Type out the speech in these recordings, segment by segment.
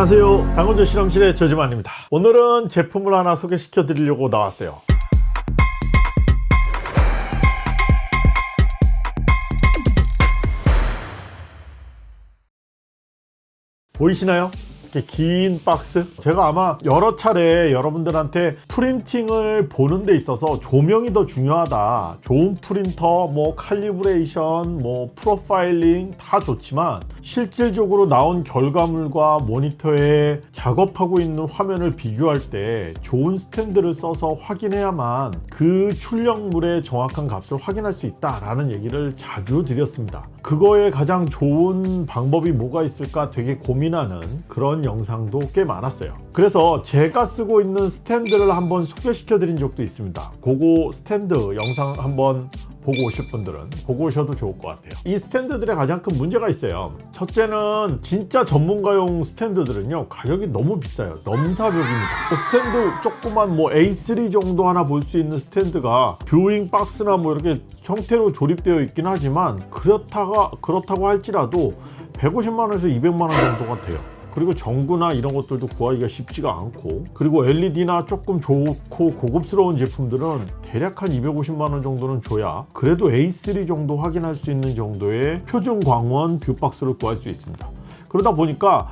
안녕하세요. 강원도 실험실의 조지만입니다. 오늘은 제품을 하나 소개시켜 드리려고 나왔어요. 보이시나요? 이렇게 긴 박스? 제가 아마 여러 차례 여러분들한테 printing을 보는 데 있어서 조명이 더 중요하다. 좋은 프린터 뭐 calibration 뭐 프로파일링 다 좋지만 실질적으로 나온 결과물과 모니터에 작업하고 있는 화면을 비교할 때 좋은 스탠드를 써서 확인해야만 그 출력물의 정확한 값을 확인할 수 있다라는 얘기를 자주 드렸습니다. 그거에 가장 좋은 방법이 뭐가 있을까 되게 고민하는 그런 영상도 꽤 많았어요. 그래서 제가 쓰고 있는 스탠드를 한번 소개시켜 드린 적도 있습니다. 그거 스탠드 영상 한번 보고 오실 분들은 보고 오셔도 좋을 것 같아요. 이 스탠드들의 가장 큰 문제가 있어요. 첫째는 진짜 전문가용 스탠드들은요 가격이 너무 비싸요. 넘사벽입니다. 그 스탠드 조그만 뭐 A3 정도 하나 볼 수 있는 스탠드가 viewing 박스나 뭐 이렇게 형태로 조립되어 있긴 하지만 그렇다가 그렇다고 할지라도 150만원에서 200만원 정도가 돼요 그리고 전구나 이런 것들도 구하기가 쉽지가 않고 그리고 LED나 조금 좋고 고급스러운 제품들은 대략 한 250만원 정도는 줘야 그래도 A3 정도 확인할 수 있는 정도의 표준 광원 뷰박스를 구할 수 있습니다. 그러다 보니까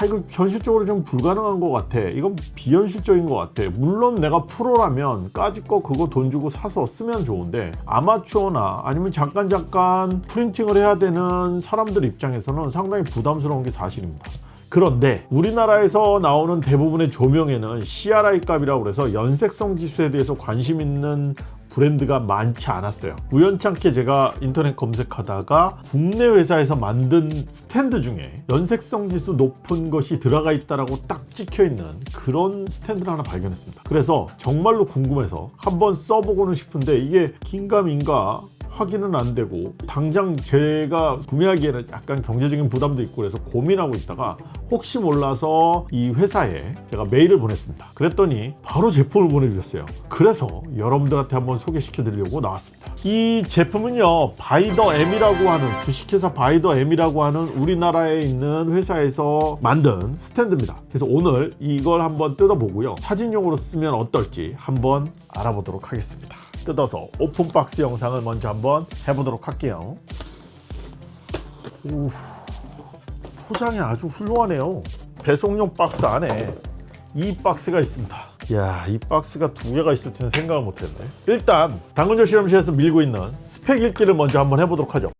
아 이거 현실적으로 좀 불가능한 것 같아. 이건 비현실적인 것 같아. 물론 내가 프로라면 까짓 거 그거 돈 주고 사서 쓰면 좋은데 아마추어나 아니면 잠깐 잠깐 프린팅을 해야 되는 사람들 입장에서는 상당히 부담스러운 게 사실입니다 그런데 우리나라에서 나오는 대부분의 조명에는 CRI 값이라고 해서 연색성 지수에 대해서 관심 있는 브랜드가 많지 않았어요. 우연찮게 제가 인터넷 검색하다가 국내 회사에서 만든 스탠드 중에 연색성 지수 높은 것이 들어가 있다라고 딱 찍혀 있는 그런 스탠드를 하나 발견했습니다. 그래서 정말로 궁금해서 한번 써보고는 싶은데 이게 긴가민가 확인은 안 되고 당장 제가 구매하기에는 약간 경제적인 부담도 있고 그래서 고민하고 있다가 혹시 몰라서 이 회사에 제가 메일을 보냈습니다. 그랬더니 바로 제품을 보내주셨어요. 그래서 여러분들한테 한번 소개시켜 드리려고 나왔습니다. 이 제품은요 바이더 M이라고 하는 주식회사 바이더 M이라고 하는 우리나라에 있는 회사에서 만든 스탠드입니다. 그래서 오늘 이걸 한번 뜯어보고요. 사진용으로 쓰면 어떨지 한번 알아보도록 하겠습니다 뜯어서 open box 영상을 먼저 한번 해보도록 할게요. 오, 포장이 아주 훌륭하네요. 배송용 박스 안에 이 박스가 있습니다. 이야 이 박스가 두 개가 있을 줄은 생각을 못했네. 일단 당근조 실험실에서 밀고 있는 스펙 읽기를 먼저 한번 해보도록 하죠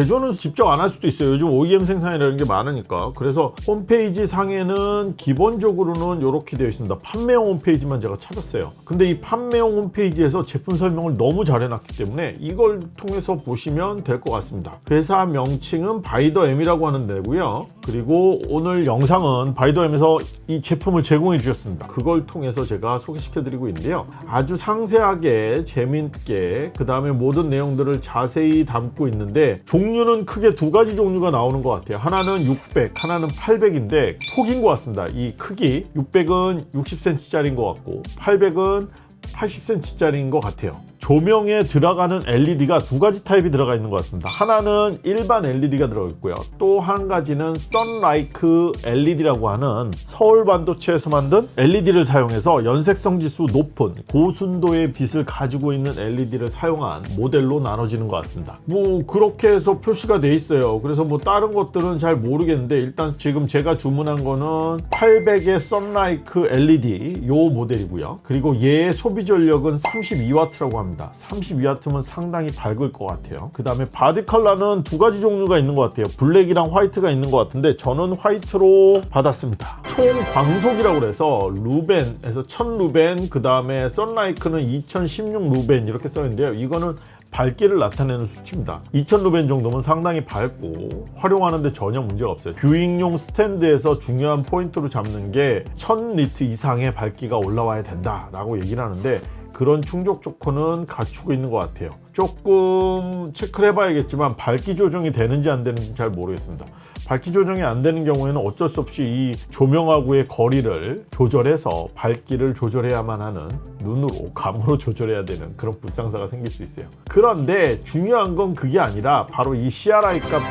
제조는 직접 안 할 수도 있어요. 요즘 OEM 생산이라는 게 많으니까. 그래서 홈페이지 상에는 기본적으로는 이렇게 되어 있습니다. 판매용 홈페이지만 제가 찾았어요. 근데 이 판매용 홈페이지에서 제품 설명을 너무 잘 해놨기 때문에 이걸 통해서 보시면 될 것 같습니다. 회사 명칭은 바이더엠이라고 하는 데고요. 그리고 오늘 영상은 바이더엠에서 이 제품을 제공해 주셨습니다. 그걸 통해서 제가 소개시켜 드리고 있는데요. 아주 상세하게 재밌게 그 다음에 모든 내용들을 자세히 담고 있는데 종 류는 크게 두 가지 종류가 나오는 것 같아요. 하나는 600 하나는 800인데 폭인 것 같습니다. 이 크기 600은 60cm 짜리인 것 같고 800은 80cm 짜리인 것 같아요 조명에 들어가는 LED가 두 가지 타입이 들어가 있는 것 같습니다. 하나는 일반 LED가 들어 있고요. 또 한 가지는 썬라이크 LED라고 하는 서울 반도체에서 만든 LED를 사용해서 연색성 지수 높은 고순도의 빛을 가지고 있는 LED를 사용한 모델로 나눠지는 것 같습니다. 뭐 그렇게 해서 표시가 돼 있어요. 그래서 뭐 다른 것들은 잘 모르겠는데 일단 지금 제가 주문한 거는 800의 SunLike LED 요 모델이고요. 그리고 얘의 소비 전력은 32W라고 합니다 합니다. 32W면 상당히 밝을 것 같아요. 그 다음에 body 컬러는 두 가지 종류가 있는 것 같아요. 블랙이랑 화이트가 있는 것 같은데 저는 화이트로 받았습니다. 총 광속이라고 해서 루멘에서 1000루멘 그 다음에 SunLike는 2016 루멘 이렇게 써 있는데요. 이거는 밝기를 나타내는 수치입니다. 2000루멘 정도면 상당히 밝고 활용하는데 전혀 문제가 없어요. viewing용 스탠드에서 중요한 포인트로 잡는 게 1000니트 이상의 밝기가 올라와야 된다 라고 얘기를 하는데 그런 충족 조건은 갖추고 있는 것 같아요. 조금 체크를 해봐야겠지만 밝기 조정이 되는지 안 되는지 잘 모르겠습니다. 밝기 조정이 안 되는 경우에는 어쩔 수 없이 이 조명하고의 거리를 조절해서 밝기를 조절해야만 하는 눈으로 감으로 조절해야 되는 그런 불상사가 생길 수 있어요. 그런데 중요한 건 그게 아니라 바로 이 CRI 값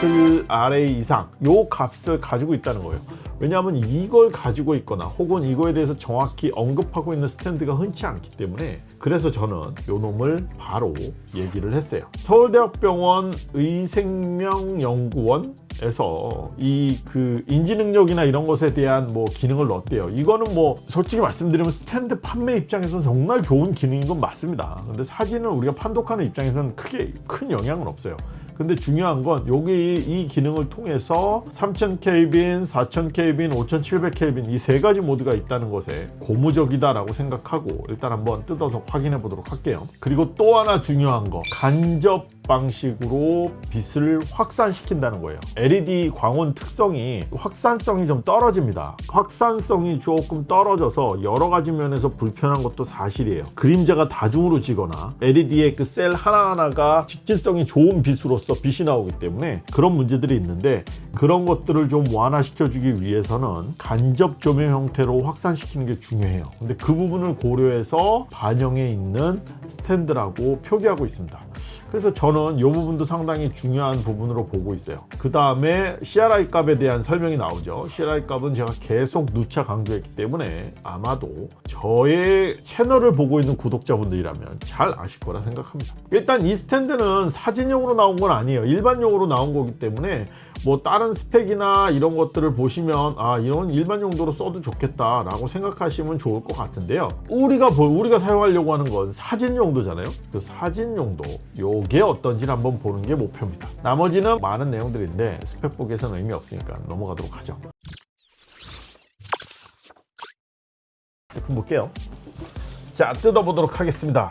97RA 이상 요 값을 가지고 있다는 거예요 왜냐하면 이걸 가지고 있거나 혹은 이거에 대해서 정확히 언급하고 있는 스탠드가 흔치 않기 때문에 그래서 저는 요 놈을 바로 얘기를 했어요. 서울대학병원 의생명연구원에서 이 그 인지 능력이나 이런 것에 대한 뭐 기능을 넣었대요. 이거는 뭐 솔직히 말씀드리면 스탠드 판매 입장에서는 정말 좋은 기능인 건 맞습니다. 근데 사진을 우리가 판독하는 입장에서는 크게 큰 영향은 없어요 근데 중요한 건 여기 이 기능을 통해서 3000켈빈, 4000켈빈, 5700켈빈 이 세 가지 모드가 있다는 것에 고무적이다 라고 생각하고 일단 한번 뜯어서 확인해 보도록 할게요. 그리고 또 하나 중요한 거 간접 방식으로 빛을 확산시킨다는 거예요. LED 광원 특성이 확산성이 좀 떨어집니다. 확산성이 조금 떨어져서 여러 가지 면에서 불편한 것도 사실이에요. 그림자가 다중으로 지거나 LED의 그 셀 하나하나가 직진성이 좋은 빛으로서 빛이 나오기 때문에 그런 문제들이 있는데 그런 것들을 좀 완화시켜 주기 위해서는 간접 조명 형태로 확산시키는 게 중요해요. 근데 그 부분을 고려해서 반영해 있는 스탠드라고 표기하고 있습니다. 그래서 저는 이 부분도 상당히 중요한 부분으로 보고 있어요. 그 다음에 CRI 값에 대한 설명이 나오죠. CRI 값은 제가 계속 누차 강조했기 때문에 아마도 저의 채널을 보고 있는 구독자분들이라면 잘 아실 거라 생각합니다. 일단 이 스탠드는 사진용으로 나온 건 아니에요. 일반용으로 나온 거기 때문에 뭐 다른 스펙이나 이런 것들을 보시면 아 이런 일반 용도로 써도 좋겠다 라고 생각하시면 좋을 것 같은데요. 우리가 보- 우리가 사용하려고 하는 건 사진 용도잖아요. 그 사진 용도 요게 어떤지 한번 보는 게 목표입니다. 나머지는 많은 내용들인데 스펙북에서는 의미 없으니까 넘어가도록 하죠. 제품 볼게요. 자 뜯어보도록 하겠습니다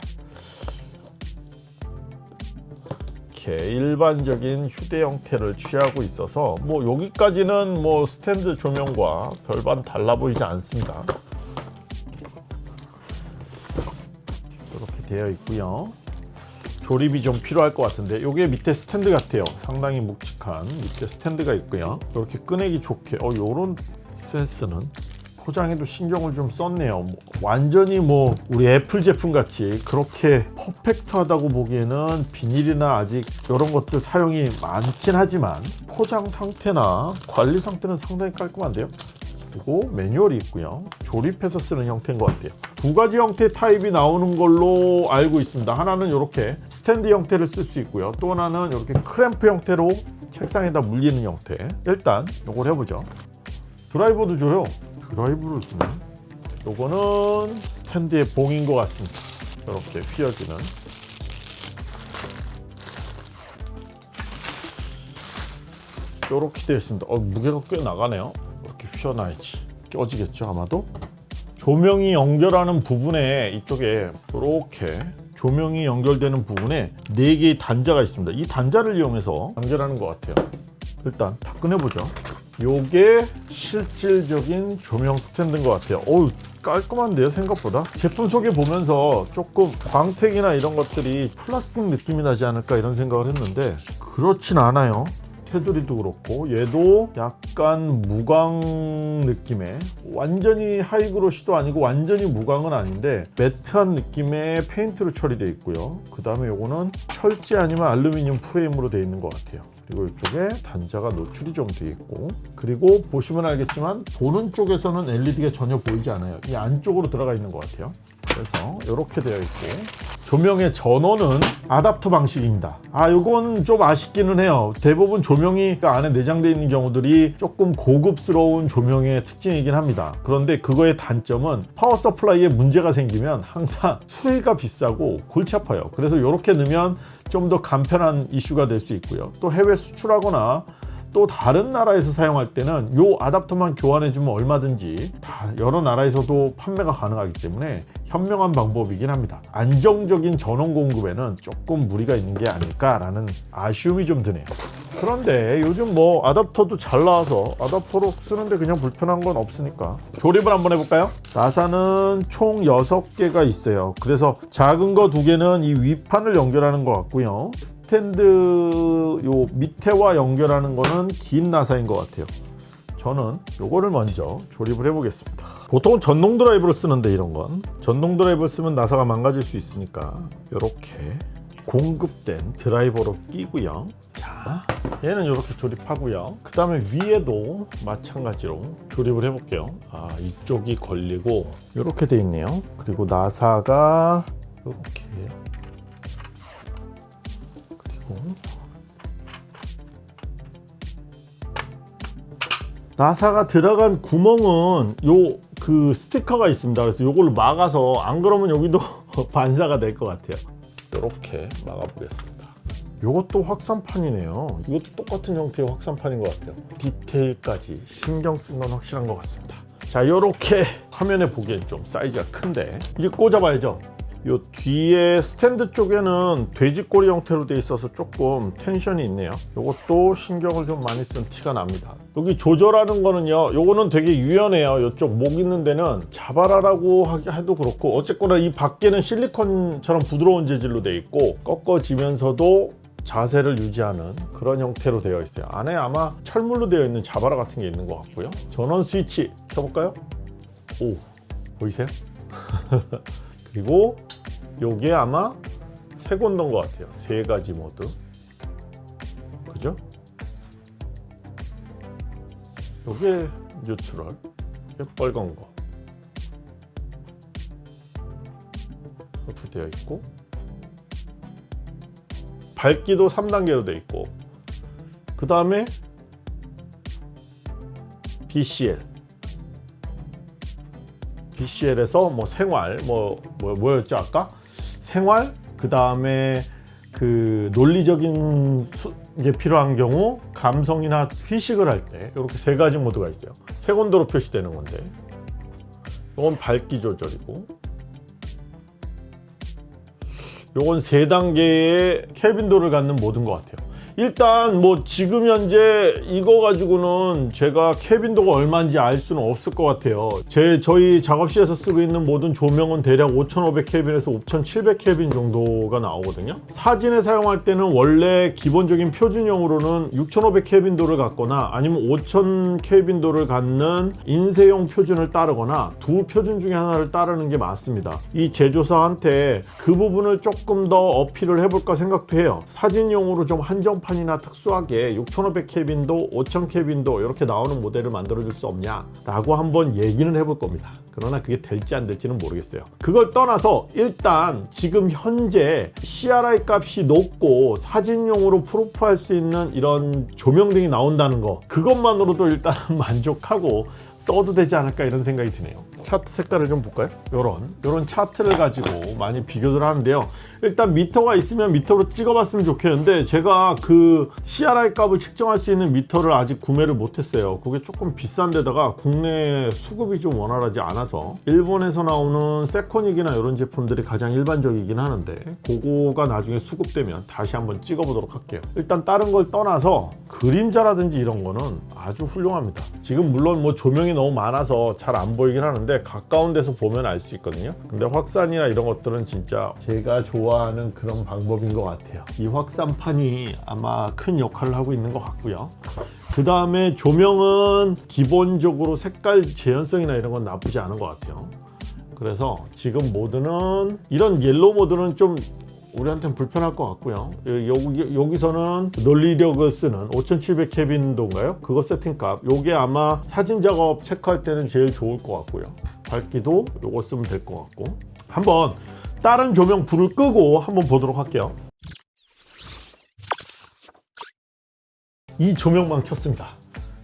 이렇게 일반적인 휴대 형태를 취하고 있어서 뭐 여기까지는 뭐 스탠드 조명과 별반 달라 보이지 않습니다. 이렇게 되어 있고요. 조립이 좀 필요할 것 같은데 이게 밑에 스탠드 같아요. 상당히 묵직한 밑에 스탠드가 있고요. 이렇게 꺼내기 좋게 어 요런 센스는 포장에도 신경을 좀 썼네요. 뭐, 완전히 뭐 우리 애플 제품 같이 그렇게 퍼펙트하다고 보기에는 비닐이나 아직 이런 것들 사용이 많긴 하지만 포장 상태나 관리 상태는 상당히 깔끔한데요. 그리고 매뉴얼이 있고요. 조립해서 쓰는 형태인 것 같아요. 두 가지 형태의 타입이 나오는 걸로 알고 있습니다. 하나는 이렇게 스탠드 형태를 쓸 수 있고요. 또 하나는 이렇게 클램프 형태로 책상에다 물리는 형태. 일단 이걸 해보죠. 드라이버도 줘요. 드라이브를 주네. 요거는 스탠드의 봉인 것 같습니다. 이렇게 휘어지는. 이렇게 되어 있습니다. 어, 무게가 꽤 나가네요. 이렇게 휘어놔야지. 껴지겠죠, 아마도? 조명이 연결하는 부분에 이쪽에 이렇게 조명이 연결되는 부분에 네 개의 단자가 있습니다. 이 단자를 이용해서 연결하는 것 같아요. 일단 다 꺼내보죠. 요게 실질적인 조명 스탠드인 것 같아요. 어우 깔끔한데요 생각보다? 제품 소개 보면서 조금 광택이나 이런 것들이 플라스틱 느낌이 나지 않을까 이런 생각을 했는데 그렇진 않아요. 테두리도 그렇고 얘도 약간 무광 느낌의 완전히 high glossy도 아니고 완전히 무광은 아닌데 matte한 느낌의 페인트로 처리되어 있고요. 그 다음에 요거는 철제 아니면 알루미늄 프레임으로 되어 있는 것 같아요 그리고 이쪽에 단자가 노출이 좀 되어 있고 그리고 보시면 알겠지만 보는 쪽에서는 LED가 전혀 보이지 않아요. 이 안쪽으로 들어가 있는 것 같아요 그래서 이렇게 되어 있고 조명의 전원은 아답터 방식입니다. 아 이건 좀 아쉽기는 해요. 대부분 조명이 그 안에 내장되어 있는 경우들이 조금 고급스러운 조명의 특징이긴 합니다. 그런데 그거의 단점은 power supply에 문제가 생기면 항상 수리가 비싸고 골치 아파요. 그래서 이렇게 넣으면 좀 더 간편한 이슈가 될 수 있고요. 또 해외 수출하거나 또 다른 나라에서 사용할 때는 요 아답터만 교환해 주면 얼마든지 다 여러 나라에서도 판매가 가능하기 때문에 현명한 방법이긴 합니다. 안정적인 전원 공급에는 조금 무리가 있는 게 아닐까라는 아쉬움이 좀 드네요. 그런데 요즘 뭐 아답터도 잘 나와서 아답터로 쓰는데 그냥 불편한 건 없으니까 조립을 한번 해볼까요? 나사는 총 6개가 있어요. 그래서 작은 거두 개는 이 위판을 연결하는 것 같고요 스탠드 요 밑에와 연결하는 거는 긴 나사인 것 같아요. 저는 요거를 먼저 조립을 해 보겠습니다. 보통은 전동 드라이브를 쓰는데 이런 건. 전동 드라이브를 쓰면 나사가 망가질 수 있으니까 이렇게 공급된 드라이버로 끼고요. 자 얘는 이렇게 조립하고요. 그 다음에 위에도 마찬가지로 조립을 해 볼게요. 아 이쪽이 걸리고 이렇게 돼 있네요. 그리고 나사가 이렇게 그리고 나사가 들어간 구멍은 요 그 스티커가 있습니다. 그래서 요걸 막아서 안 그러면 여기도 반사가 될 것 같아요. 이렇게 막아 보겠습니다. 요것도 확산판이네요. 이것도 똑같은 형태의 확산판인 것 같아요. 디테일까지 신경 쓴 건 확실한 것 같습니다. 자 요렇게 화면에 보기엔 좀 사이즈가 큰데 이제 꽂아봐야죠 요 뒤에 스탠드 쪽에는 돼지꼬리 형태로 돼 있어서 조금 텐션이 있네요. 요것도 신경을 좀 많이 쓴 티가 납니다. 여기 조절하는 거는요 요거는 되게 유연해요. 요쪽 목 있는 데는 자바라라고 해도 그렇고 어쨌거나 이 밖에는 실리콘처럼 부드러운 재질로 돼 있고 꺾어지면서도 자세를 유지하는 그런 형태로 되어 있어요. 안에 아마 철물로 되어 있는 자바라 같은 게 있는 것 같고요. 전원 스위치 켜볼까요? 오 보이세요? 그리고 요게 아마 세 건던 것 같아요. 세 가지 모드 그죠? 요게 뉴트럴. 요게 빨간 거. 이렇게 되어 있고. 밝기도 3단계로 되어 있고. 그 다음에 BCL BCL에서 뭐 생활 뭐, 뭐 뭐였죠 아까? 생활 그 다음에 그 논리적인 수, 게 필요한 경우 감성이나 휴식을 할 때 이렇게 세 가지 모드가 있어요. 세곤도로 표시되는 건데. 이건 밝기 조절이고. 요건 세 단계의 켈빈도를 갖는 모드인 것 같아요 일단 뭐 지금 현재 이거 가지고는 제가 켈빈도가 얼마인지 알 수는 없을 것 같아요. 제 저희 작업실에서 쓰고 있는 모든 조명은 대략 5500 켈빈에서 5700 켈빈 정도가 나오거든요. 사진에 사용할 때는 원래 기본적인 표준용으로는 6500 켈빈도를 갖거나 아니면 5000 켈빈도를 갖는 인쇄용 표준을 따르거나 두 표준 중에 하나를 따르는 게 맞습니다. 이 제조사한테 그 부분을 조금 더 어필을 해볼까 생각도 해요. 사진용으로 좀 한정 판이나 특수하게 6500 켈빈도 5000 켈빈도 이렇게 나오는 모델을 만들어 줄 수 없냐 라고 한번 얘기는 해볼 겁니다 그러나 그게 될지 안 될지는 모르겠어요. 그걸 떠나서 일단 지금 현재 CRI 값이 높고 사진용으로 프로프할 수 있는 이런 조명 등이 나온다는 거 그것만으로도 일단 만족하고 써도 되지 않을까 이런 생각이 드네요. 차트 색깔을 좀 볼까요? 요런 요런 차트를 가지고 많이 비교를 하는데요. 일단 미터가 있으면 미터로 찍어봤으면 좋겠는데 제가 그 CRI 값을 측정할 수 있는 미터를 아직 구매를 못했어요. 그게 조금 비싼 데다가 국내 수급이 좀 원활하지 않아 서 일본에서 나오는 세코닉이나 이런 제품들이 가장 일반적이긴 하는데 그거가 나중에 수급되면 다시 한번 찍어보도록 할게요. 일단 다른 걸 떠나서 그림자라든지 이런 거는 아주 훌륭합니다. 지금 물론 뭐 조명이 너무 많아서 잘 안 보이긴 하는데 가까운 데서 보면 알 수 있거든요. 근데 확산이나 이런 것들은 진짜 제가 좋아하는 그런 방법인 것 같아요. 이 확산판이 아마 큰 역할을 하고 있는 것 같고요 그 다음에 조명은 기본적으로 색깔 재현성이나 이런 건 나쁘지 않은 것 같아요. 그래서 지금 모드는 이런 yellow 모드는 좀 우리한테는 불편할 것 같고요. 여기, 여기서는 논리력을 쓰는 5700 켈빈도인가요? 그거 세팅값. 요게 아마 사진 작업 체크할 때는 제일 좋을 것 같고요. 밝기도 요거 쓰면 될 것 같고. 한번 다른 조명 불을 끄고 한번 보도록 할게요 이 조명만 켰습니다.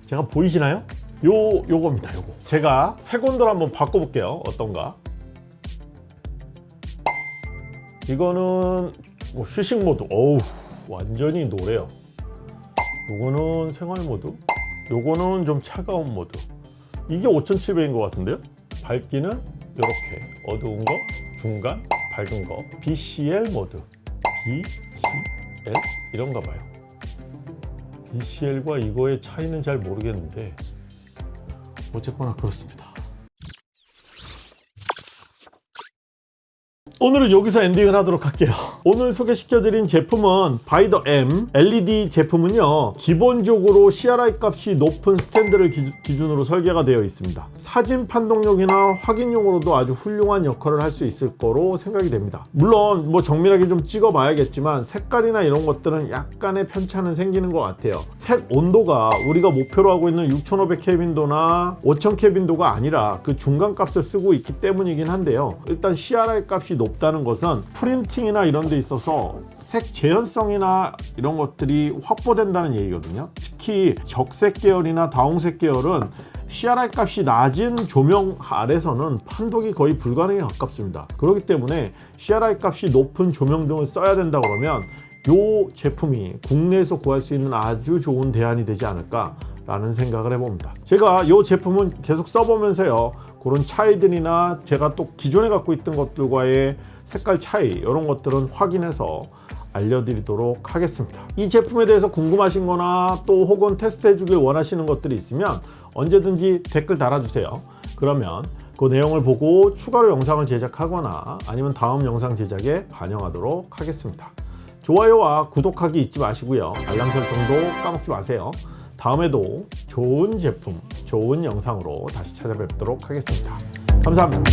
제가 보이시나요? 요 요겁니다 요거. 제가 색온도를 한번 바꿔볼게요. 어떤가. 이거는 뭐 휴식 모드. 어우 완전히 노래요. 요거는 생활 모드. 요거는 좀 차가운 모드. 이게 5700인 것 같은데요? 밝기는 이렇게. 어두운 거 중간 밝은 거. BCL 모드. BCL 이런가 봐요 BCL과 이거의 차이는 잘 모르겠는데 어쨌거나 그렇습니다 오늘은 여기서 엔딩을 하도록 할게요. 오늘 소개시켜드린 제품은 바이더 M LED 제품은요 기본적으로 CRI 값이 높은 스탠드를 기, 기준으로 설계가 되어 있습니다. 사진 판독용이나 확인용으로도 아주 훌륭한 역할을 할 수 있을 거로 생각이 됩니다. 물론 뭐 정밀하게 좀 찍어 봐야겠지만 색깔이나 이런 것들은 약간의 편차는 생기는 것 같아요. 색 온도가 우리가 목표로 하고 있는 6500 켈빈도나 5000 켈빈도가 아니라 그 중간 값을 쓰고 있기 때문이긴 한데요. 일단 CRI 값이 높다는 것은 프린팅이나 이런 데 있어서 색 재현성이나 이런 것들이 확보된다는 얘기거든요. 특히 적색 계열이나 다홍색 계열은 CRI 값이 낮은 조명 아래서는 판독이 거의 불가능에 가깝습니다. 그렇기 때문에 CRI 값이 높은 조명 등을 써야 된다 그러면 이 제품이 국내에서 구할 수 있는 아주 좋은 대안이 되지 않을까 라는 생각을 해봅니다. 제가 이 제품은 계속 써보면서요 그런 차이들이나 제가 또 기존에 갖고 있던 것들과의 색깔 차이 이런 것들은 확인해서 알려드리도록 하겠습니다. 이 제품에 대해서 궁금하신 거나 또 혹은 테스트 해주길 원하시는 것들이 있으면 언제든지 댓글 달아주세요. 그러면 그 내용을 보고 추가로 영상을 제작하거나 아니면 다음 영상 제작에 반영하도록 하겠습니다. 좋아요와 구독하기 잊지 마시고요. 알람 설정도 까먹지 마세요 다음에도 좋은 제품 좋은 영상으로 다시 찾아뵙도록 하겠습니다. 감사합니다